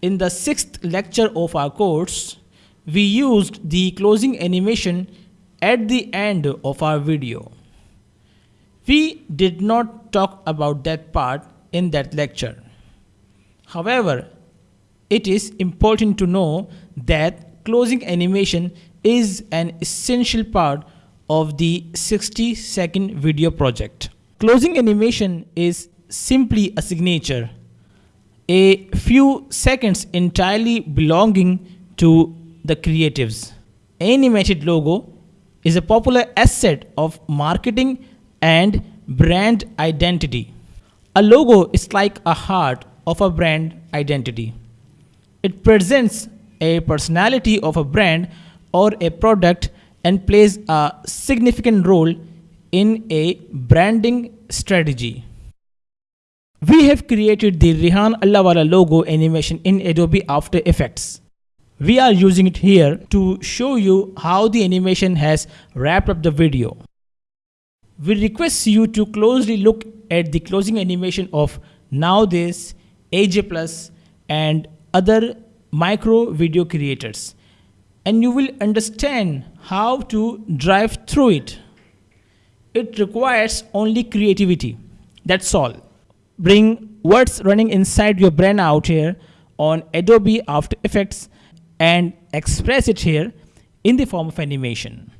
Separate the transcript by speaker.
Speaker 1: In the sixth lecture of our course, we used the closing animation at the end of our video. We did not talk about that part in that lecture. However, it is important to know that closing animation is an essential part of the 60 second video project. Closing animation is simply a signature, a few seconds entirely belonging to the creatives. Animated logo is a popular asset of marketing and brand identity. A logo is like a heart of a brand identity. It presents a personality of a brand or a product and plays a significant role in a branding strategy. We have created the Rehan Allahwala logo animation in Adobe After Effects. We are using it here to show you how the animation has wrapped up the video. We request you to closely look at the closing animation of Now This, AJ Plus and other micro video creators and you will understand how to drive through it. It requires only creativity. That's all. Bring what's running inside your brain out here on Adobe After Effects and express it here in the form of animation.